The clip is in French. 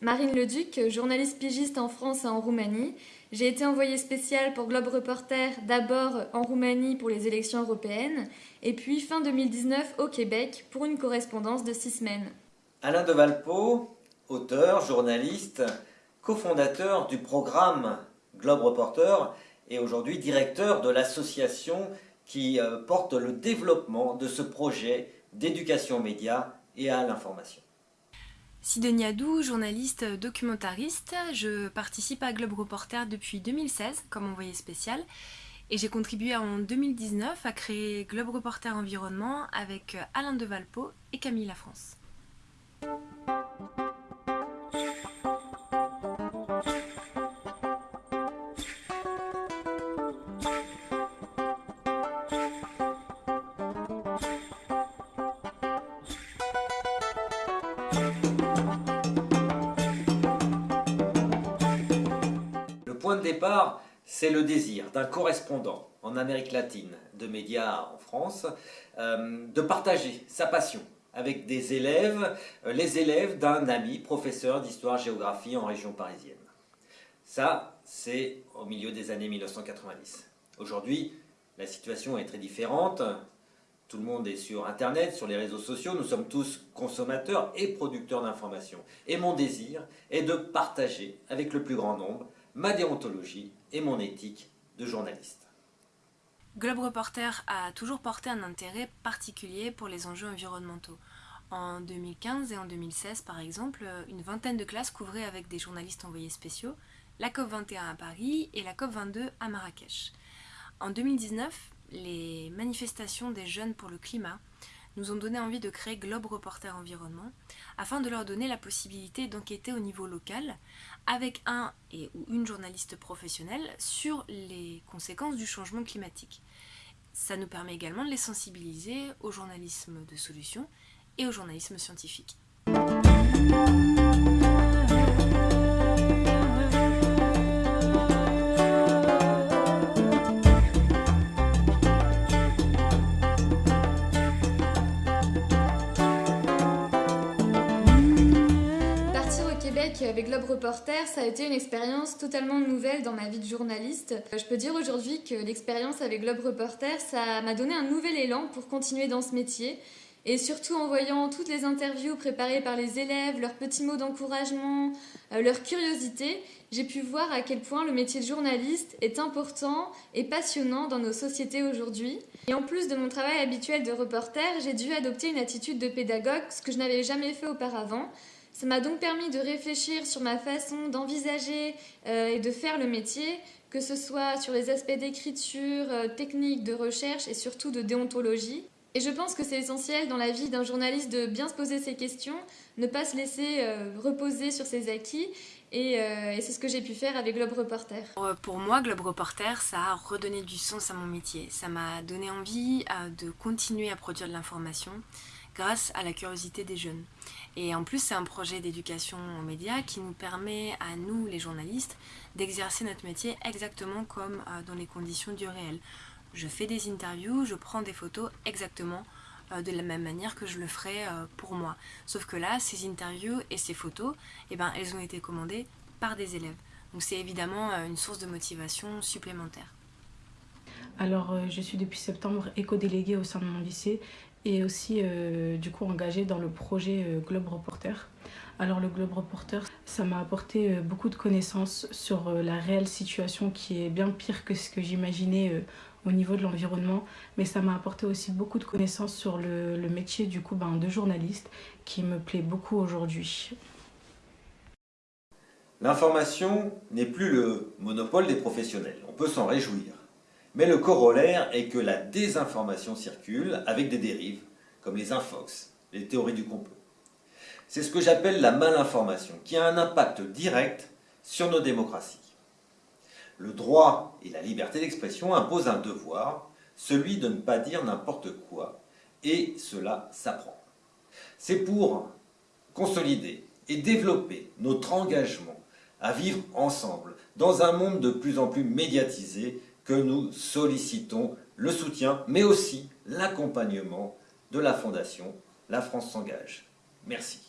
Marine Leduc, journaliste pigiste en France et en Roumanie. J'ai été envoyée spéciale pour Globe Reporter, d'abord en Roumanie pour les élections européennes, et puis fin 2019 au Québec pour une correspondance de six semaines. Alain de Valpo, auteur, journaliste, cofondateur du programme Globe Reporter et aujourd'hui directeur de l'association qui euh, porte le développement de ce projet d'éducation média et à l'information. Sidonie Adou, journaliste documentariste, je participe à Globe Reporter depuis 2016 comme envoyé spécial et j'ai contribué en 2019 à créer Globe Reporter Environnement avec Alain de Valpo et Camille Lafrance. Départ, c'est le désir d'un correspondant en Amérique latine, de médias en France, euh, de partager sa passion avec des élèves, euh, les élèves d'un ami professeur d'histoire-géographie en région parisienne. Ça, c'est au milieu des années 1990. Aujourd'hui, la situation est très différente. Tout le monde est sur Internet, sur les réseaux sociaux. Nous sommes tous consommateurs et producteurs d'informations. Et mon désir est de partager avec le plus grand nombre ma déontologie et mon éthique de journaliste. Globe Reporter a toujours porté un intérêt particulier pour les enjeux environnementaux. En 2015 et en 2016, par exemple, une vingtaine de classes couvraient avec des journalistes envoyés spéciaux la COP21 à Paris et la COP22 à Marrakech. En 2019, les manifestations des jeunes pour le climat nous ont donné envie de créer Globe Reporter Environnement afin de leur donner la possibilité d'enquêter au niveau local avec un et ou une journaliste professionnelle sur les conséquences du changement climatique. Ça nous permet également de les sensibiliser au journalisme de solution et au journalisme scientifique. Avec Globe Reporter, ça a été une expérience totalement nouvelle dans ma vie de journaliste. Je peux dire aujourd'hui que l'expérience avec Globe Reporter, ça m'a donné un nouvel élan pour continuer dans ce métier. Et surtout en voyant toutes les interviews préparées par les élèves, leurs petits mots d'encouragement, euh, leur curiosité, j'ai pu voir à quel point le métier de journaliste est important et passionnant dans nos sociétés aujourd'hui. Et en plus de mon travail habituel de reporter, j'ai dû adopter une attitude de pédagogue, ce que je n'avais jamais fait auparavant. Ça m'a donc permis de réfléchir sur ma façon d'envisager euh, et de faire le métier, que ce soit sur les aspects d'écriture, euh, technique, de recherche et surtout de déontologie. Et je pense que c'est essentiel dans la vie d'un journaliste de bien se poser ces questions, ne pas se laisser euh, reposer sur ses acquis et, et c'est ce que j'ai pu faire avec Globe Reporter. Pour moi, Globe Reporter, ça a redonné du sens à mon métier. Ça m'a donné envie de continuer à produire de l'information grâce à la curiosité des jeunes. Et en plus, c'est un projet d'éducation aux médias qui nous permet à nous, les journalistes, d'exercer notre métier exactement comme euh, dans les conditions du réel. Je fais des interviews, je prends des photos exactement euh, de la même manière que je le ferais euh, pour moi. Sauf que là, ces interviews et ces photos, eh ben, elles ont été commandées par des élèves. Donc c'est évidemment une source de motivation supplémentaire. Alors, je suis depuis septembre éco-déléguée au sein de mon lycée et aussi euh, du coup engagée dans le projet euh, Globe Reporter. Alors le Globe Reporter, ça m'a apporté euh, beaucoup de connaissances sur la réelle situation qui est bien pire que ce que j'imaginais au niveau de l'environnement, mais ça m'a apporté aussi beaucoup de connaissances sur le, métier du coup ben, de journaliste qui me plaît beaucoup aujourd'hui. L'information n'est plus le monopole des professionnels, on peut s'en réjouir. Mais le corollaire est que la désinformation circule avec des dérives, comme les infox, les théories du complot. C'est ce que j'appelle la malinformation, qui a un impact direct sur nos démocraties. Le droit et la liberté d'expression imposent un devoir, celui de ne pas dire n'importe quoi, et cela s'apprend. C'est pour consolider et développer notre engagement à vivre ensemble dans un monde de plus en plus médiatisé que nous sollicitons le soutien, mais aussi l'accompagnement de la Fondation La France s'engage. Merci.